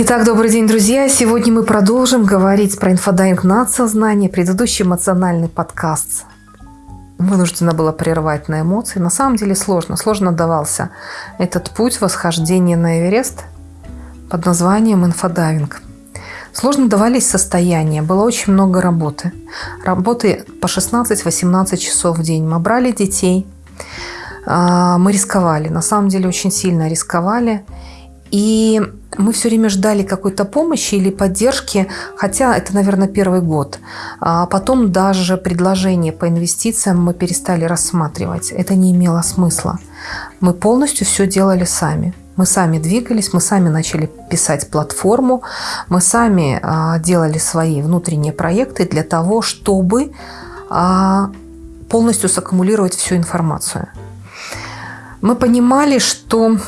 Итак, добрый день, друзья. Сегодня мы продолжим говорить про «Инфодайвинг надсознание». Предыдущий эмоциональный подкаст вынуждена была прервать на эмоции. На самом деле сложно. Сложно давался этот путь восхождения на Эверест под названием инфодайвинг. Сложно давались состояния, было очень много работы. Работы по 16-18 часов в день. Мы брали детей, а, мы рисковали, на самом деле очень сильно рисковали. И мы все время ждали какой-то помощи или поддержки, хотя это, наверное, первый год. А потом даже предложение по инвестициям мы перестали рассматривать. Это не имело смысла. Мы полностью все делали сами. Мы сами двигались, мы сами начали писать платформу, мы сами а, делали свои внутренние проекты для того, чтобы а, полностью саккумулировать всю информацию. Мы понимали, что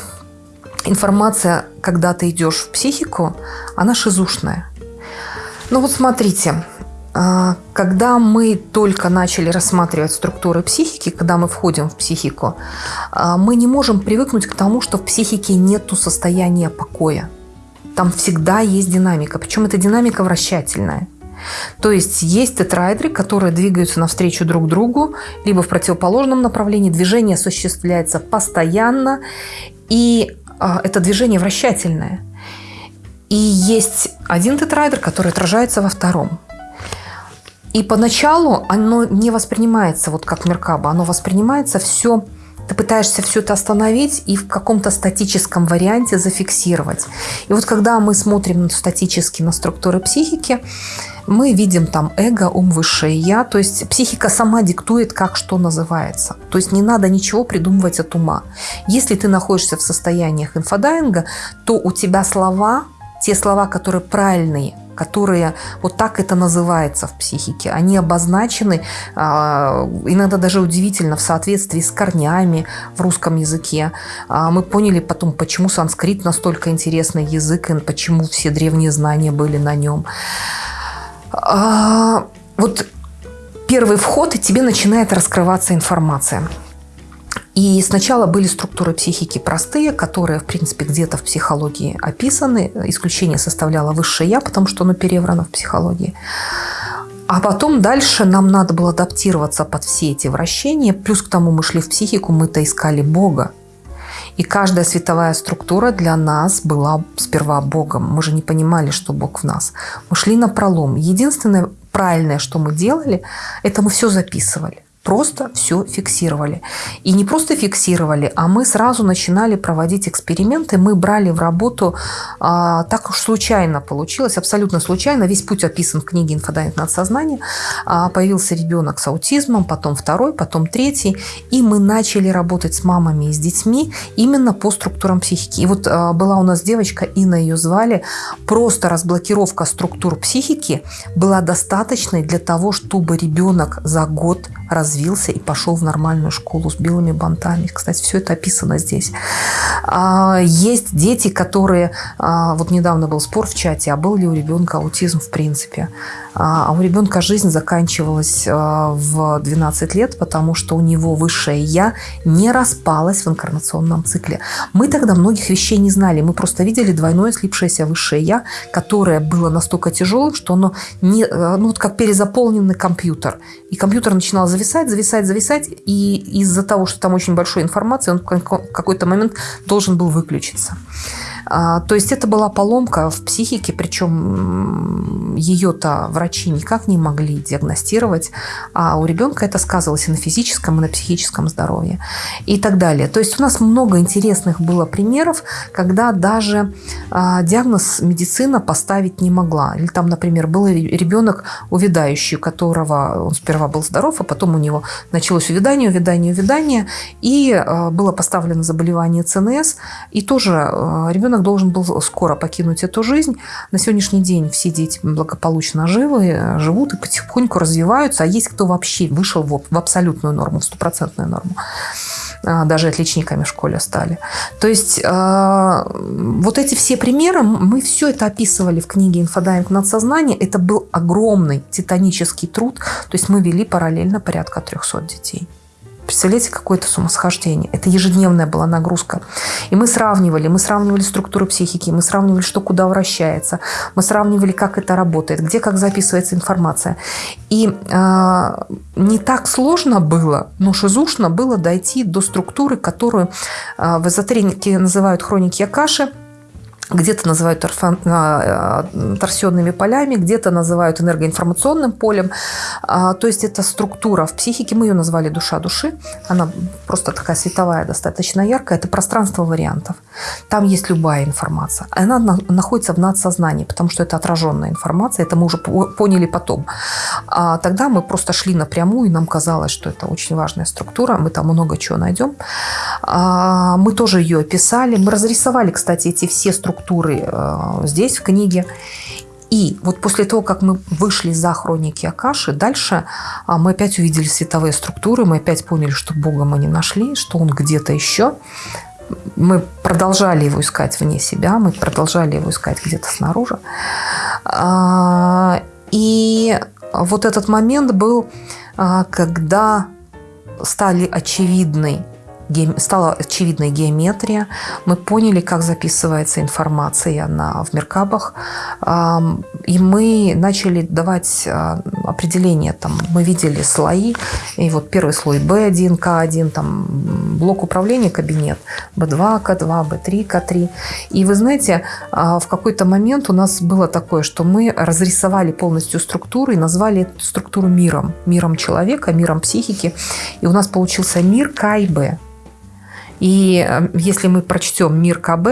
информация, когда ты идешь в психику, она шизушная. Ну вот смотрите, а, когда мы только начали рассматривать структуры психики, когда мы входим в психику, а, мы не можем привыкнуть к тому, что в психике нет состояния покоя. Там всегда есть динамика, причем эта динамика вращательная. То есть есть тетрайдеры, которые двигаются навстречу друг другу, либо в противоположном направлении. Движение осуществляется постоянно, и это движение вращательное. И есть один тетрайдер, который отражается во втором. И поначалу оно не воспринимается вот как Меркаба, оно воспринимается все, ты пытаешься все это остановить и в каком-то статическом варианте зафиксировать. И вот когда мы смотрим статически на структуры психики, мы видим там эго, ум, высшее я. То есть психика сама диктует, как что называется. То есть не надо ничего придумывать от ума. Если ты находишься в состояниях инфодайинга, то у тебя слова, те слова, которые правильные, которые вот так это называется в психике. Они обозначены а, иногда даже удивительно в соответствии с корнями в русском языке. А, мы поняли потом, почему санскрит настолько интересный язык и почему все древние знания были на нем. А, вот первый вход, и тебе начинает раскрываться информация. И сначала были структуры психики простые, которые, в принципе, где-то в психологии описаны. Исключение составляло высшее «я», потому что оно переврано в психологии. А потом дальше нам надо было адаптироваться под все эти вращения. Плюс к тому мы шли в психику, мы-то искали Бога. И каждая световая структура для нас была сперва Богом. Мы же не понимали, что Бог в нас. Мы шли напролом. Единственное правильное, что мы делали, это мы все записывали просто все фиксировали. И не просто фиксировали, а мы сразу начинали проводить эксперименты. Мы брали в работу, а, так уж случайно получилось, абсолютно случайно. Весь путь описан в книге «Инфодайвинг надсознания». А, появился ребенок с аутизмом, потом второй, потом третий. И мы начали работать с мамами и с детьми именно по структурам психики. И вот а, была у нас девочка, Инна ее звали, просто разблокировка структур психики была достаточной для того, чтобы ребенок за год развился и пошел в нормальную школу с белыми бантами. Кстати, все это описано здесь. А, есть дети, которые... А, вот недавно был спор в чате, а был ли у ребенка аутизм в принципе. А, а у ребенка жизнь заканчивалась в 12 лет, потому что у него высшее «я» не распалось в инкарнационном цикле. Мы тогда многих вещей не знали. Мы просто видели двойное слипшееся высшее «я», которое было настолько тяжелым, что оно не, ну, вот как перезаполненный компьютер. И компьютер начинал зависать, зависать, зависать. И из-за того, что там очень большой информации, он в какой-то момент должен был выключиться. А, то есть это была поломка в психике, причем ее-то врачи никак не могли диагностировать, а у ребенка это сказывалось и на физическом, и на психическом здоровье и так далее. То есть у нас много интересных было примеров, когда даже а, диагноз медицина поставить не могла. Или там, например, был ребенок увядающий, у которого он сперва был здоров, а потом у него началось увядание, увядание, увядание, и а, было поставлено заболевание ЦНС, и тоже ребенок ребенок должен был скоро покинуть эту жизнь. На сегодняшний день все дети благополучно живы, живут и потихоньку развиваются, а есть кто вообще вышел в абсолютную норму, в стопроцентную норму а, даже отличниками в школе стали. То есть а, вот эти все примеры, мы все это описывали в книге «Инфодайвинг надсознание». Это был огромный титанический труд. То есть мы вели параллельно порядка 300 детей. Представляете, какое-то сумасхождение. Это ежедневная была нагрузка. И мы сравнивали, мы сравнивали структуру психики, мы сравнивали, что куда вращается, мы сравнивали, как это работает, где как записывается информация. И э, не так сложно было, но шизушно было дойти до структуры, которую э, в эзотерике называют хроники Акаши – где-то называют а, торсионными полями, где-то называют энергоинформационным полем. А, то есть это структура в психике, мы ее назвали душа души, она просто такая световая, достаточно яркая, это пространство вариантов. Там есть любая информация. Она находится в надсознании, потому что это отраженная информация, это мы уже поняли потом. А тогда мы просто шли напрямую, и нам казалось, что это очень важная структура, мы там много чего найдем. Мы тоже ее описали, мы разрисовали, кстати, эти все структуры структуры э, здесь, в книге. И вот после того, как мы вышли за хроники Акаши, дальше а, мы опять увидели световые структуры, мы опять поняли, что Бога мы не нашли, что Он где-то еще. Мы продолжали его искать вне себя, мы продолжали его искать где-то снаружи. А, и вот этот момент был, а, когда стали очевидны стала очевидной геометрия, мы поняли, как записывается информация на, в меркабах, и мы начали давать а, определения. Там, мы видели слои, и вот первый слой B1, K1, там, блок управления, кабинет, B2, K2, B3, K3. И вы знаете, а, в какой-то момент у нас было такое, что мы разрисовали полностью структуру и назвали эту структуру миром. Миром человека, миром психики. И у нас получился мир К и Б. И э, если мы прочтем мир КБ,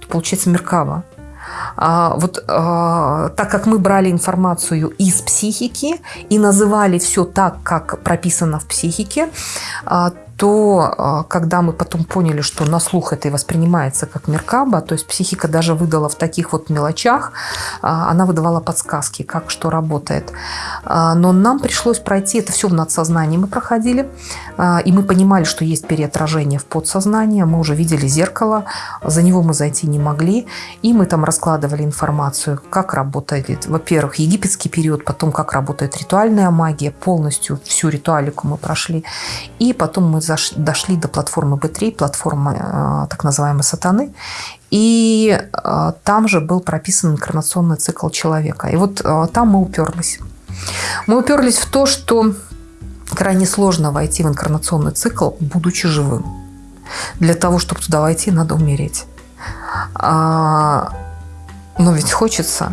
то получается мир Кава. А, вот а, так как мы брали информацию из психики и называли все так, как прописано в психике, а, то а, когда мы потом поняли, что на слух это и воспринимается как меркаба, то есть психика даже выдала в таких вот мелочах, а, она выдавала подсказки, как что работает. А, но нам пришлось пройти, это все в надсознании мы проходили, и мы понимали, что есть переотражение в подсознание, мы уже видели зеркало, за него мы зайти не могли, и мы там раскладывали информацию, как работает, во-первых, египетский период, потом как работает ритуальная магия, полностью всю ритуалику мы прошли, и потом мы дошли до платформы B3, платформы э, так называемой сатаны, и э, там же был прописан инкарнационный цикл человека. И вот э, там мы уперлись. Мы уперлись в то, что крайне сложно войти в инкарнационный цикл, будучи живым. Для того, чтобы туда войти, надо умереть. А, но ведь хочется.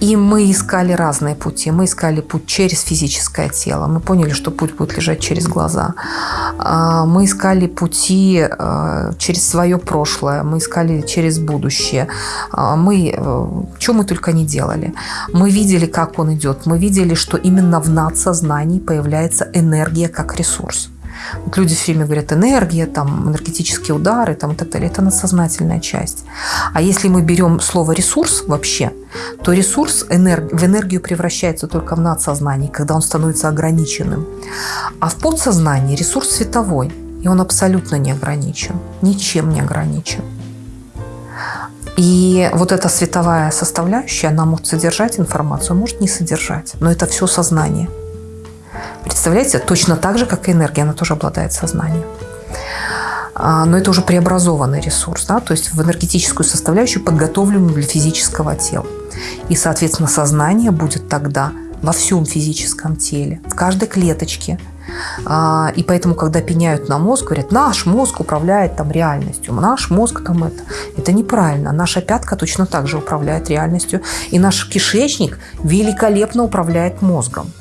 И мы искали разные пути. Мы искали путь через физическое тело. Мы поняли, что путь будет лежать через глаза. А, мы искали пути а, через свое прошлое. Мы искали через будущее. А, мы, э, что мы только не делали. Мы видели, как он идет. Мы видели, что именно в надсознании появляется энергия как ресурс. Вот люди все время говорят, энергия, там, энергетические удары там, и так далее. Это надсознательная часть. А если мы берем слово «ресурс» вообще, то ресурс энерг... в энергию превращается только в надсознании, когда он становится ограниченным. А в подсознании ресурс световой, и он абсолютно не ограничен, ничем не ограничен. И вот эта световая составляющая, она может содержать информацию, может не содержать, но это все сознание – Представляете, точно так же, как и энергия, она тоже обладает сознанием. А, но это уже преобразованный ресурс, да, то есть в энергетическую составляющую, подготовленную для физического тела. И, соответственно, сознание будет тогда во всем физическом теле, в каждой клеточке. А, и поэтому, когда пеняют на мозг, говорят, наш мозг управляет там реальностью, наш мозг там это. Это неправильно. Наша пятка точно так же управляет реальностью. И наш кишечник великолепно управляет мозгом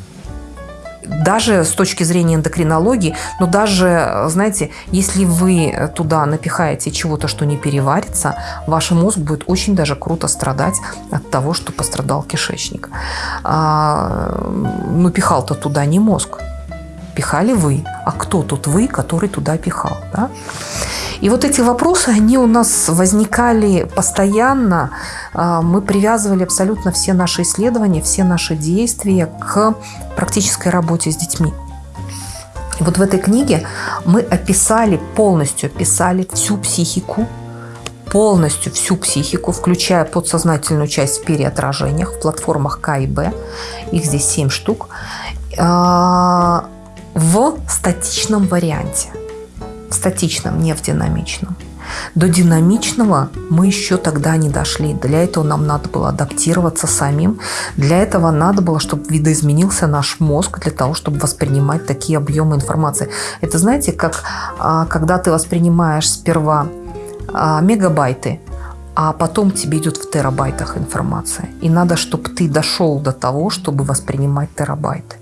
даже с точки зрения эндокринологии, но даже, знаете, если вы туда напихаете чего-то, что не переварится, ваш мозг будет очень даже круто страдать от того, что пострадал кишечник. А, ну, пихал-то туда не мозг, пихали вы. А кто тут вы, который туда пихал? Да? И вот эти вопросы, они у нас возникали постоянно. А, мы привязывали абсолютно все наши исследования, все наши действия к практической работе с детьми. И вот в этой книге мы описали, полностью описали всю психику, полностью всю психику, включая подсознательную часть в переотражениях, в платформах К и Б. Их здесь 7 штук. А, в статичном варианте. Статичном, не в динамичном. До динамичного мы еще тогда не дошли. Для этого нам надо было адаптироваться самим. Для этого надо было, чтобы видоизменился наш мозг для того, чтобы воспринимать такие объемы информации. Это знаете, как а, когда ты воспринимаешь сперва а, мегабайты, а потом тебе идет в терабайтах информация. И надо, чтобы ты дошел до того, чтобы воспринимать терабайты.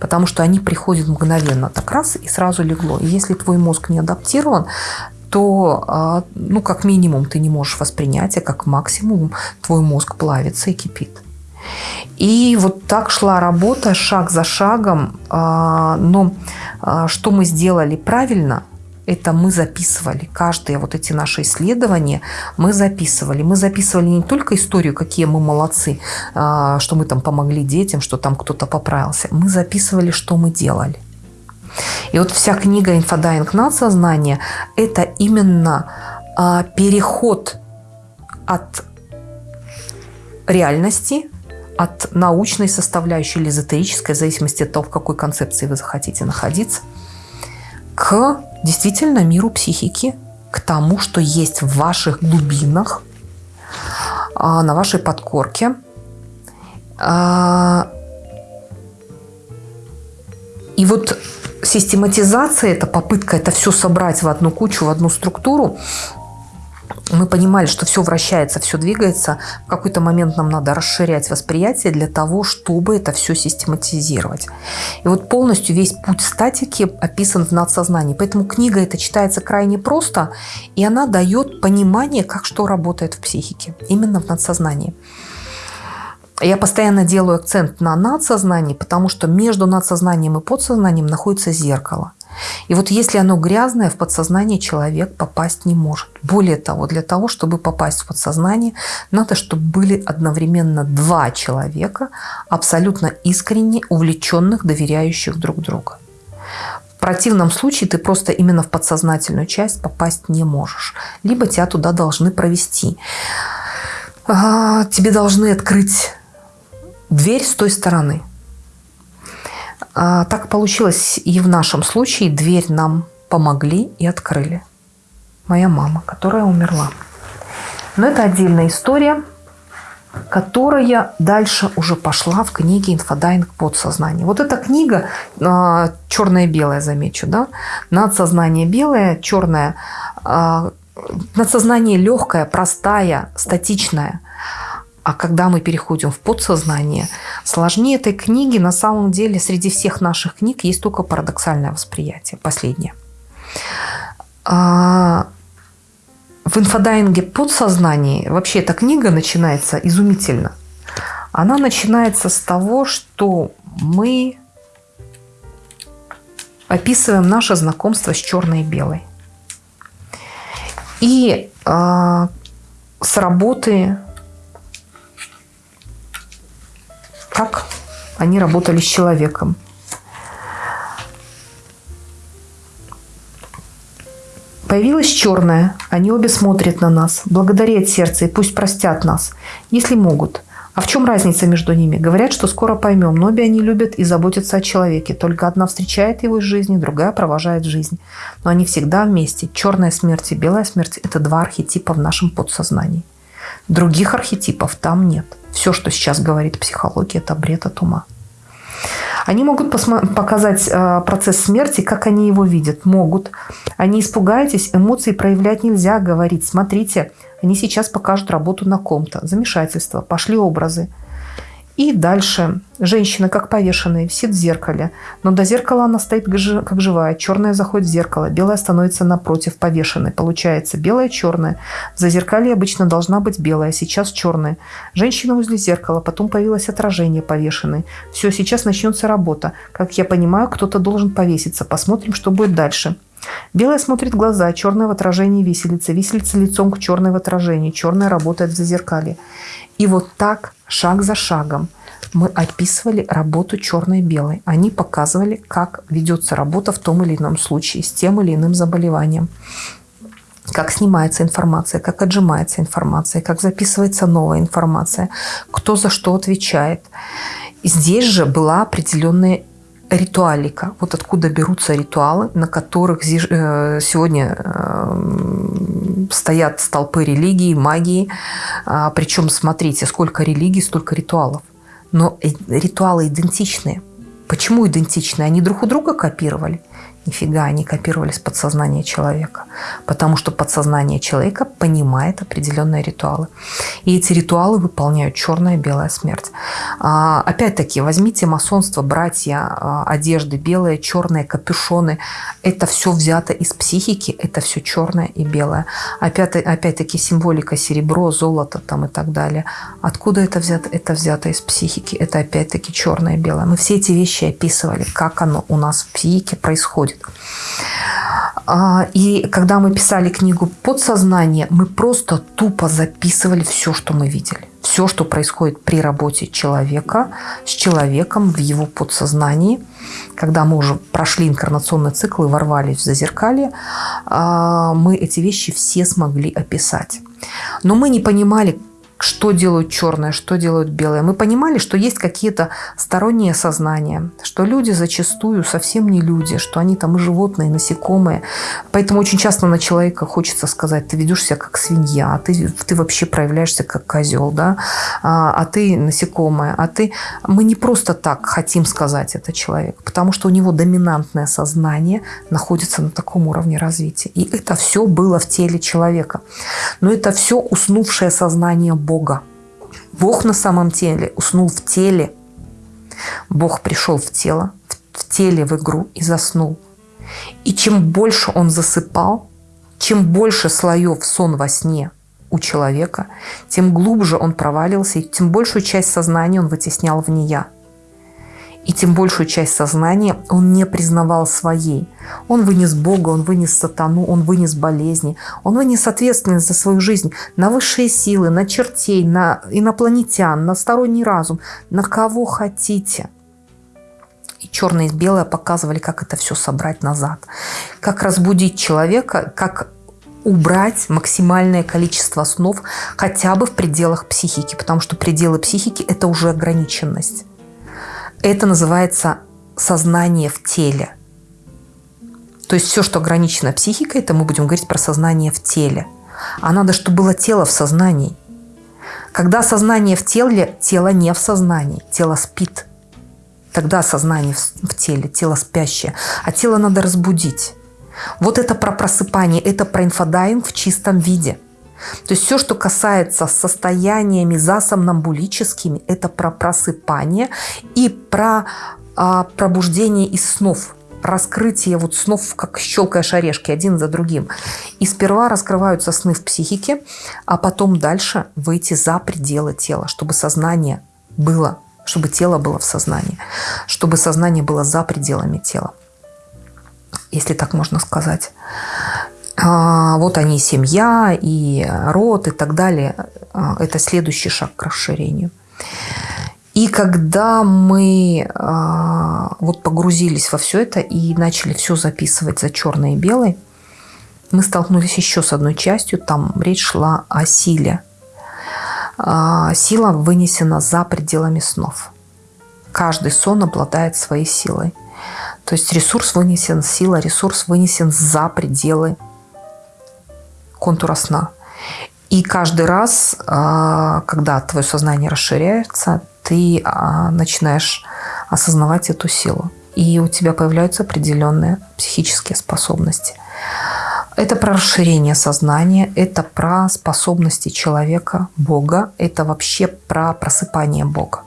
Потому что они приходят мгновенно, так раз и сразу легло. И если твой мозг не адаптирован, то, а, ну, как минимум, ты не можешь воспринять, а как максимум твой мозг плавится и кипит. И вот так шла работа шаг за шагом. А, но а, что мы сделали правильно, это мы записывали. Каждые вот эти наши исследования мы записывали. Мы записывали не только историю, какие мы молодцы, что мы там помогли детям, что там кто-то поправился. Мы записывали, что мы делали. И вот вся книга «Инфодайвинг надсознание» – это именно а, переход от реальности, от научной составляющей или эзотерической, в зависимости от того, в какой концепции вы захотите находиться, к действительно миру психики, к тому, что есть в ваших глубинах, а, на вашей подкорке. А, и вот систематизация, это попытка это все собрать в одну кучу, в одну структуру, мы понимали, что все вращается, все двигается. В какой-то момент нам надо расширять восприятие для того, чтобы это все систематизировать. И вот полностью весь путь статики описан в надсознании. Поэтому книга это читается крайне просто, и она дает понимание, как что работает в психике, именно в надсознании. Я постоянно делаю акцент на надсознании, потому что между надсознанием и подсознанием находится зеркало. И вот если оно грязное, в подсознание человек попасть не может. Более того, для того, чтобы попасть в подсознание, надо, чтобы были одновременно два человека, абсолютно искренне увлеченных, доверяющих друг другу. В противном случае ты просто именно в подсознательную часть попасть не можешь. Либо тебя туда должны провести. А, тебе должны открыть дверь с той стороны. А, так получилось и в нашем случае. Дверь нам помогли и открыли. Моя мама, которая умерла. Но это отдельная история, которая дальше уже пошла в книге «Инфодайвинг подсознание». Вот эта книга, а, черное-белое, замечу, да, надсознание белое, черное, а, надсознание легкое, простая, статичная – а когда мы переходим в подсознание, сложнее этой книги на самом деле среди всех наших книг есть только парадоксальное восприятие, последнее. А в инфодайинге подсознании вообще эта книга начинается изумительно. Она начинается с того, что мы описываем наше знакомство с черной и белой. И э, с работы они работали с человеком. Появилась черная. Они обе смотрят на нас, благодарят сердце и пусть простят нас, если могут. А в чем разница между ними? Говорят, что скоро поймем, но обе они любят и заботятся о человеке. Только одна встречает его из жизни, другая провожает жизнь. Но они всегда вместе. Черная смерть и белая смерть – это два архетипа в нашем подсознании. Других архетипов там нет. Все, что сейчас говорит психология, это бред от ума. Они могут показать э, процесс смерти, как они его видят. Могут. Они испугаетесь, эмоции проявлять нельзя, говорить. Смотрите, они сейчас покажут работу на ком-то. Замешательство. Пошли образы. И дальше женщина, как повешенная, висит в зеркале. Но до зеркала она стоит как живая. Черная заходит в зеркало, белая становится напротив повешенной. Получается белая, черная. В зазеркалье обычно должна быть белая, сейчас черная. Женщина возле зеркала, потом появилось отражение повешенной. Все, сейчас начнется работа. Как я понимаю, кто-то должен повеситься. Посмотрим, что будет дальше. Белая смотрит в глаза, черная в отражении виселица, виселица лицом к черной в отражении, черная работает в зазеркалье. И вот так, шаг за шагом, мы описывали работу черной и белой. Они показывали, как ведется работа в том или ином случае с тем или иным заболеванием. Как снимается информация, как отжимается информация, как записывается новая информация, кто за что отвечает. Здесь же была определенная ритуалика. Вот откуда берутся ритуалы, на которых э, сегодня э, стоят столпы религии, магии. А, Причем, смотрите, сколько религий, столько ритуалов. Но ритуалы идентичные. Почему идентичные? Они друг у друга копировали? Нифига, они копировались подсознание человека. Потому что подсознание человека понимает определенные ритуалы. И эти ритуалы выполняют черная и белая смерть. А, опять-таки, возьмите масонство, братья, а, одежды белые, черные, капюшоны. Это все взято из психики, это все черное и белое. Опять-таки, символика серебро, золото там и так далее. Откуда это взято? Это взято из психики. Это опять-таки черное и белое. Мы все эти вещи описывали, как оно у нас в психике происходит. А, и когда мы писали книгу «Подсознание», мы просто тупо записывали все, что мы видели. Все, что происходит при работе человека с человеком в его подсознании. Когда мы уже прошли инкарнационный цикл и ворвались в зазеркалье, а, мы эти вещи все смогли описать. Но мы не понимали, что делают черное, что делают белое. Мы понимали, что есть какие-то сторонние сознания, что люди зачастую совсем не люди, что они там и животные, и насекомые. Поэтому очень часто на человека хочется сказать, ты ведешь себя как свинья, а ты, ты вообще проявляешься как козел, да? а, а ты насекомое, а ты... Мы не просто так хотим сказать это человеку, потому что у него доминантное сознание находится на таком уровне развития. И это все было в теле человека. Но это все уснувшее сознание Бога. Бог на самом деле уснул в теле. Бог пришел в тело, в теле в игру и заснул. И чем больше он засыпал, чем больше слоев сон во сне у человека, тем глубже он провалился, и тем большую часть сознания он вытеснял в нея и тем большую часть сознания он не признавал своей. Он вынес Бога, он вынес сатану, он вынес болезни, он вынес ответственность за свою жизнь на высшие силы, на чертей, на инопланетян, на сторонний разум, на кого хотите. И черное и белое показывали, как это все собрать назад, как разбудить человека, как убрать максимальное количество снов хотя бы в пределах психики, потому что пределы психики – это уже ограниченность. Это называется сознание в теле. То есть все, что ограничено психикой, это мы будем говорить про сознание в теле. А надо, чтобы было тело в сознании. Когда сознание в теле, тело не в сознании, тело спит. Тогда сознание в теле, тело спящее. А тело надо разбудить. Вот это про просыпание, это про инфодайвинг в чистом виде – то есть все, что касается состояниями засомнамбулическими, это про просыпание и про а, пробуждение из снов раскрытие вот снов, как щелкаешь орешки один за другим. И сперва раскрываются сны в психике, а потом дальше выйти за пределы тела, чтобы сознание было, чтобы тело было в сознании, чтобы сознание было за пределами тела, если так можно сказать. А, вот они, семья и род и так далее. А, это следующий шаг к расширению. И когда мы а, вот погрузились во все это и начали все записывать за черное и белое, мы столкнулись еще с одной частью, там речь шла о силе. Сила вынесена за пределами снов. Каждый сон обладает своей силой. То есть ресурс вынесен, сила, ресурс вынесен за пределы контура сна. И каждый раз, а, когда твое сознание расширяется, ты а, начинаешь осознавать эту силу. И у тебя появляются определенные психические способности. Это про расширение сознания, это про способности человека, Бога, это вообще про просыпание Бога.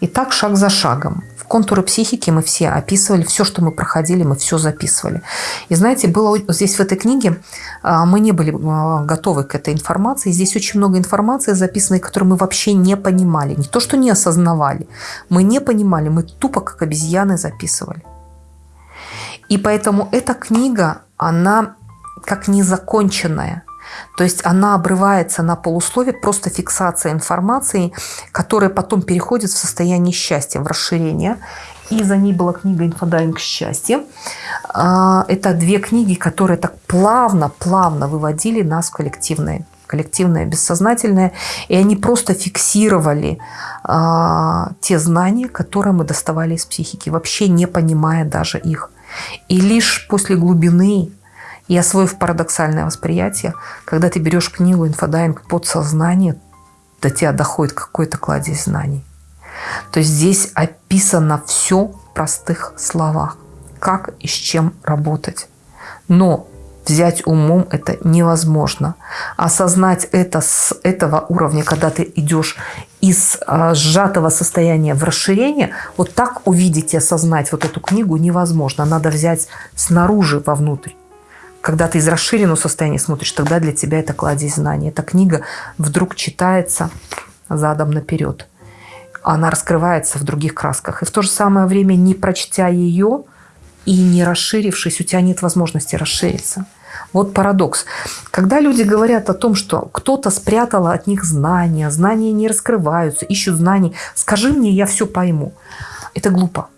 И так шаг за шагом контуры психики мы все описывали, все, что мы проходили, мы все записывали. И знаете, было здесь в этой книге, а, мы не были а, готовы к этой информации. Здесь очень много информации записанной, которую мы вообще не понимали. Не то, что не осознавали. Мы не понимали, мы тупо как обезьяны записывали. И поэтому эта книга, она как незаконченная. То есть она обрывается на полуслове, просто фиксация информации, которая потом переходит в состояние счастья, в расширение. И за ней была книга «Инфодайвинг счастья». Это две книги, которые так плавно-плавно выводили нас в коллективное коллективное, бессознательное, и они просто фиксировали а, те знания, которые мы доставали из психики, вообще не понимая даже их. И лишь после глубины и освоив парадоксальное восприятие, когда ты берешь книгу «Инфодайвинг подсознание», до тебя доходит какой-то кладезь знаний. То есть здесь описано все в простых словах, как и с чем работать. Но взять умом это невозможно. Осознать это с этого уровня, когда ты идешь из а, сжатого состояния в расширение, вот так увидеть и осознать вот эту книгу невозможно. Надо взять снаружи вовнутрь. Когда ты из расширенного состояния смотришь, тогда для тебя это кладезь знаний. Эта книга вдруг читается задом наперед. Она раскрывается в других красках. И в то же самое время, не прочтя ее и не расширившись, у тебя нет возможности расшириться. Вот парадокс. Когда люди говорят о том, что кто-то спрятал от них знания, знания не раскрываются, ищут знаний, скажи мне, я все пойму. Это глупо.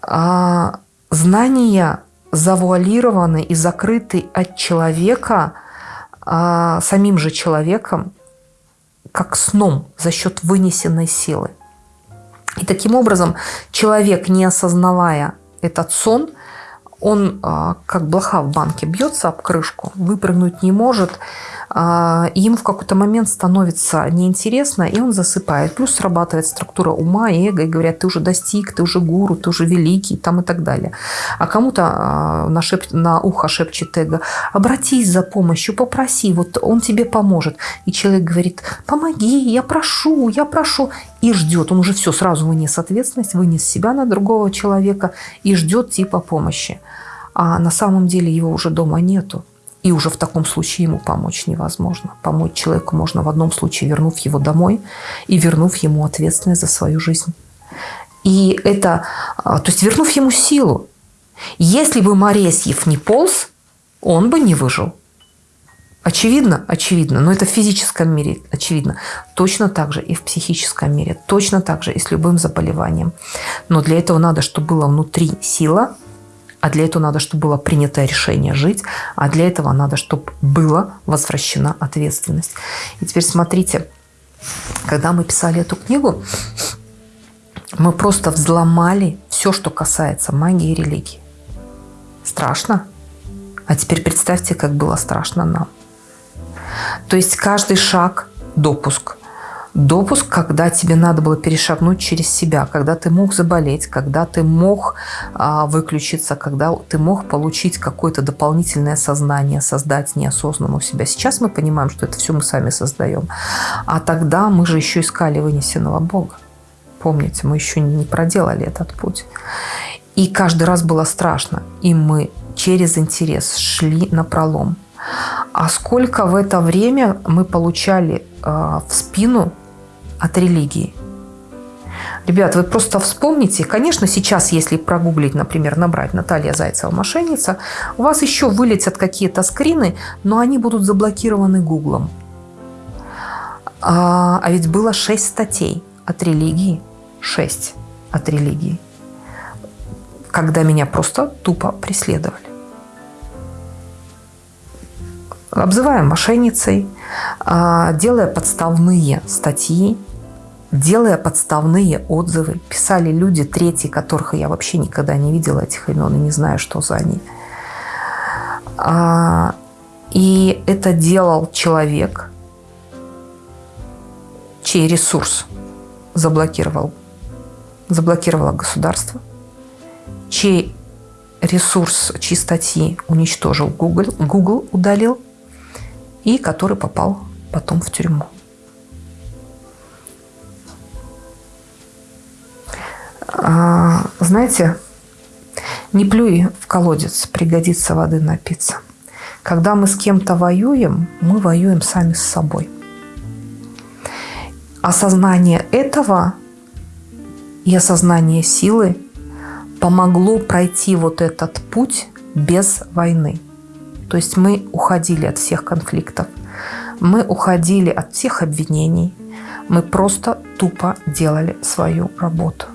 А, знания завуалированы и закрыты от человека, а, самим же человеком, как сном за счет вынесенной силы. И таким образом человек, не осознавая этот сон, он а, как блоха в банке бьется об крышку, выпрыгнуть не может, ему в какой-то момент становится неинтересно, и он засыпает. Плюс срабатывает структура ума эго, и говорят, ты уже достиг, ты уже гуру, ты уже великий, там и так далее. А кому-то а, на, шеп... на ухо шепчет эго, обратись за помощью, попроси, вот он тебе поможет. И человек говорит, помоги, я прошу, я прошу. И ждет, он уже все сразу вынес ответственность, вынес себя на другого человека и ждет типа помощи. А на самом деле его уже дома нету. И уже в таком случае ему помочь невозможно. Помочь человеку можно в одном случае, вернув его домой и вернув ему ответственность за свою жизнь. И это, а, то есть вернув ему силу. Если бы Моресьев не полз, он бы не выжил. Очевидно? Очевидно. Но это в физическом мире очевидно. Точно так же и в психическом мире. Точно так же и с любым заболеванием. Но для этого надо, чтобы была внутри сила, а для этого надо, чтобы было принято решение жить, а для этого надо, чтобы была возвращена ответственность. И теперь смотрите, когда мы писали эту книгу, мы просто взломали все, что касается магии и религии. Страшно? А теперь представьте, как было страшно нам. То есть каждый шаг – допуск – допуск, когда тебе надо было перешагнуть через себя, когда ты мог заболеть, когда ты мог а, выключиться, когда ты мог получить какое-то дополнительное сознание, создать неосознанно у себя. Сейчас мы понимаем, что это все мы сами создаем. А тогда мы же еще искали вынесенного Бога. Помните, мы еще не проделали этот путь. И каждый раз было страшно. И мы через интерес шли на пролом. А сколько в это время мы получали э, в спину от религии. Ребят, вы просто вспомните, конечно, сейчас, если прогуглить, например, набрать Наталья Зайцева мошенница, у вас еще вылетят какие-то скрины, но они будут заблокированы Гуглом. А, а ведь было 6 статей от религии, 6 от религии, когда меня просто тупо преследовали. Обзывая мошенницей, а, делая подставные статьи, делая подставные отзывы. Писали люди, третьи, которых я вообще никогда не видела этих имен и не знаю, что за они. А, и это делал человек, чей ресурс заблокировал, заблокировало государство, чей ресурс, чьи уничтожил Google, Google удалил, и который попал потом в тюрьму. А, знаете, не плюй в колодец, пригодится воды напиться. Когда мы с кем-то воюем, мы воюем сами с собой. Осознание этого и осознание силы помогло пройти вот этот путь без войны. То есть мы уходили от всех конфликтов, мы уходили от всех обвинений, мы просто тупо делали свою работу.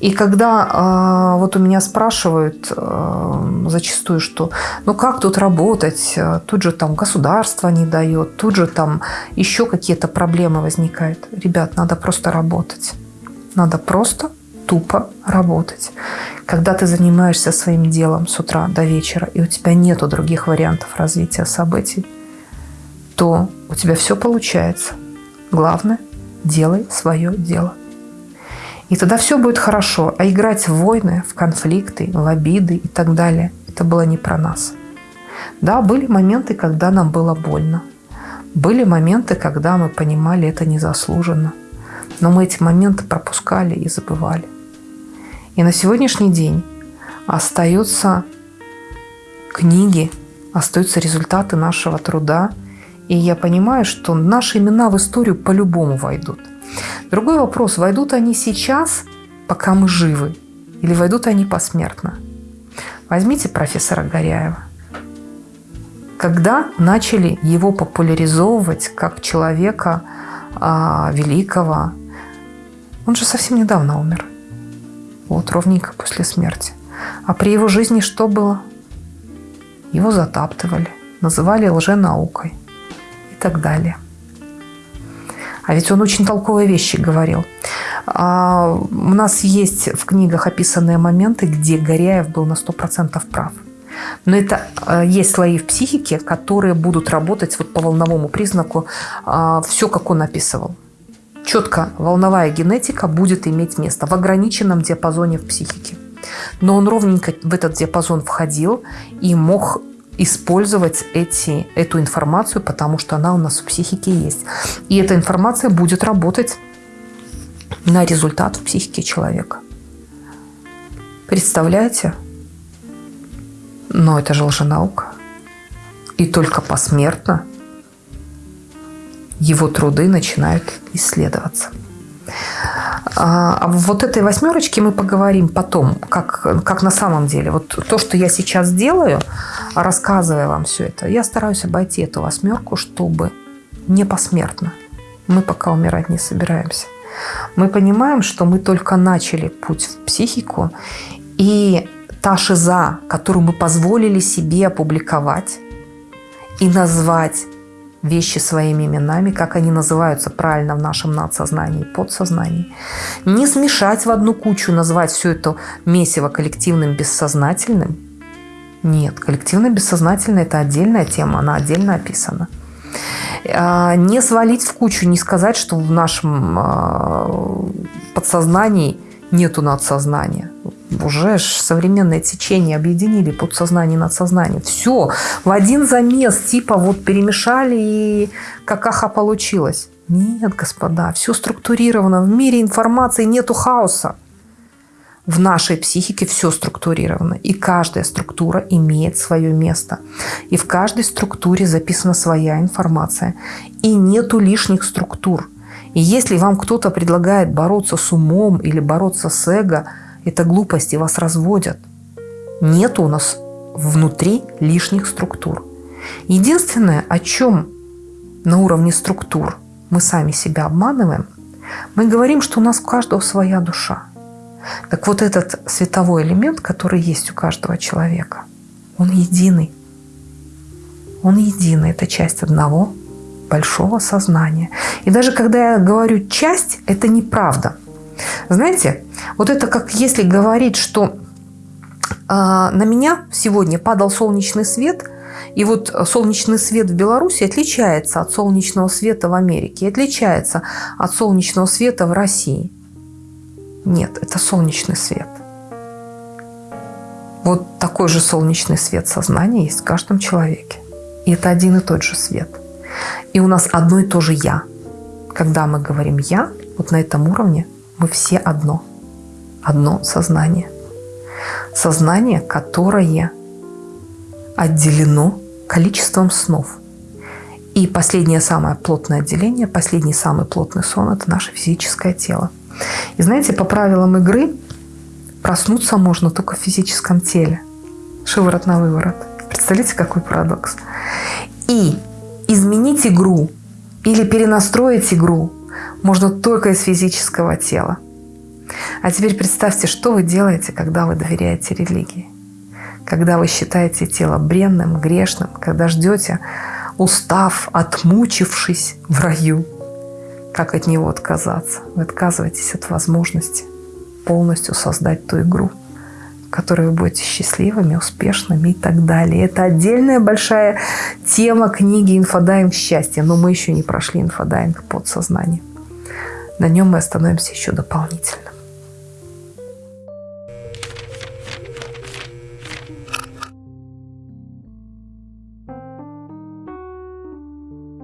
И когда э, вот у меня спрашивают э, зачастую, что ну как тут работать, тут же там государство не дает, тут же там еще какие-то проблемы возникают. Ребят, надо просто работать. Надо просто тупо работать. Когда ты занимаешься своим делом с утра до вечера, и у тебя нету других вариантов развития событий, то у тебя все получается. Главное, делай свое дело. И тогда все будет хорошо. А играть в войны, в конфликты, в обиды и так далее, это было не про нас. Да, были моменты, когда нам было больно. Были моменты, когда мы понимали, это незаслуженно. Но мы эти моменты пропускали и забывали. И на сегодняшний день остаются книги, остаются результаты нашего труда. И я понимаю, что наши имена в историю по-любому войдут. Другой вопрос, войдут они сейчас, пока мы живы, или войдут они посмертно? Возьмите профессора Горяева. Когда начали его популяризовывать как человека а, великого, он же совсем недавно умер вот ровненько после смерти. А при его жизни что было? Его затаптывали, называли лженаукой и так далее. А ведь он очень толковые вещи говорил. А у нас есть в книгах описанные моменты, где Горяев был на 100% прав. Но это э, есть слои в психике, которые будут работать вот по волновому признаку, а, все, как он описывал четко волновая генетика будет иметь место в ограниченном диапазоне в психике. Но он ровненько в этот диапазон входил и мог использовать эти, эту информацию, потому что она у нас в психике есть. И эта информация будет работать на результат в психике человека. Представляете? Но это же лженаука. И только посмертно его труды начинают исследоваться. А, а вот этой восьмерочке мы поговорим потом, как, как на самом деле. Вот то, что я сейчас делаю, рассказывая вам все это, я стараюсь обойти эту восьмерку, чтобы не посмертно. Мы пока умирать не собираемся. Мы понимаем, что мы только начали путь в психику, и та шиза, которую мы позволили себе опубликовать и назвать вещи своими именами, как они называются правильно в нашем надсознании и подсознании. Не смешать в одну кучу, назвать все это месиво коллективным бессознательным. Нет, коллективно-бессознательное – это отдельная тема, она отдельно описана. А, не свалить в кучу, не сказать, что в нашем а, подсознании нету надсознания уже современное течение объединили подсознание и надсознание. Все, в один замес, типа вот перемешали и какаха получилось. Нет, господа, все структурировано. В мире информации нету хаоса. В нашей психике все структурировано. И каждая структура имеет свое место. И в каждой структуре записана своя информация. И нету лишних структур. И если вам кто-то предлагает бороться с умом или бороться с эго – это глупости, вас разводят. Нет у нас внутри лишних структур. Единственное, о чем на уровне структур мы сами себя обманываем, мы говорим, что у нас у каждого своя душа. Так вот этот световой элемент, который есть у каждого человека, он единый. Он единый, это часть одного большого сознания. И даже когда я говорю «часть», это неправда – знаете, вот это как если говорить, что э, на меня сегодня падал солнечный свет, и вот солнечный свет в Беларуси отличается от солнечного света в Америке, отличается от солнечного света в России. Нет, это солнечный свет. Вот такой же солнечный свет сознания есть в каждом человеке. И это один и тот же свет. И у нас одно и то же «я». Когда мы говорим «я», вот на этом уровне – мы все одно. Одно сознание. Сознание, которое отделено количеством снов. И последнее самое плотное отделение, последний самый плотный сон – это наше физическое тело. И знаете, по правилам игры проснуться можно только в физическом теле. Шиворот на выворот. Представляете, какой парадокс? И изменить игру или перенастроить игру можно только из физического тела. А теперь представьте, что вы делаете, когда вы доверяете религии. Когда вы считаете тело бренным, грешным, когда ждете, устав, отмучившись в раю, как от него отказаться? Вы отказываетесь от возможности полностью создать ту игру, в которой вы будете счастливыми, успешными и так далее. Это отдельная большая тема книги «Инфодайвинг счастья», но мы еще не прошли инфодайвинг подсознания. На нем мы остановимся еще дополнительно.